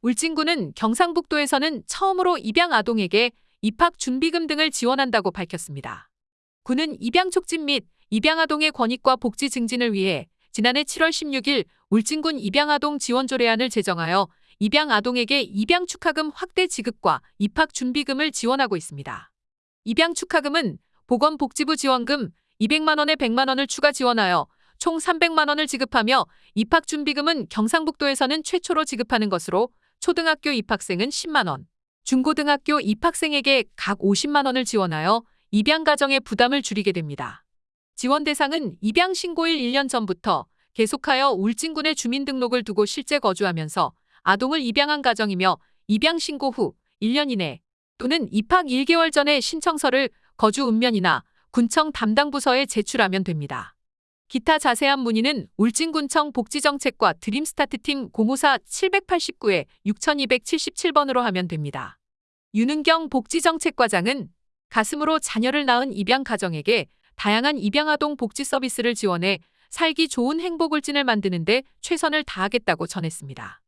울진군은 경상북도에서는 처음으로 입양 아동에게 입학 준비금 등을 지원한다고 밝혔습니다. 군은 입양 촉진 및 입양 아동의 권익과 복지 증진을 위해 지난해 7월 16일 울진군 입양 아동 지원 조례안을 제정하여 입양 아동에게 입양 축하금 확대 지급과 입학 준비금을 지원하고 있습니다. 입양 축하금은 보건복지부 지원금 200만 원에 100만 원을 추가 지원하여 총 300만 원을 지급하며 입학 준비금은 경상북도에서는 최초로 지급하는 것으로 초등학교 입학생은 10만 원, 중고등학교 입학생에게 각 50만 원을 지원하여 입양 가정의 부담을 줄이게 됩니다. 지원 대상은 입양 신고일 1년 전부터 계속하여 울진군의 주민등록을 두고 실제 거주하면서 아동을 입양한 가정이며 입양 신고 후 1년 이내 또는 입학 1개월 전에 신청서를 거주 읍면이나 군청 담당 부서에 제출하면 됩니다. 기타 자세한 문의는 울진군청 복지정책과 드림스타트팀 054-789에 6277번으로 하면 됩니다. 윤은경 복지정책과장은 가슴으로 자녀를 낳은 입양 가정에게 다양한 입양아동 복지 서비스를 지원해 살기 좋은 행복울진을 만드는데 최선을 다하겠다고 전했습니다.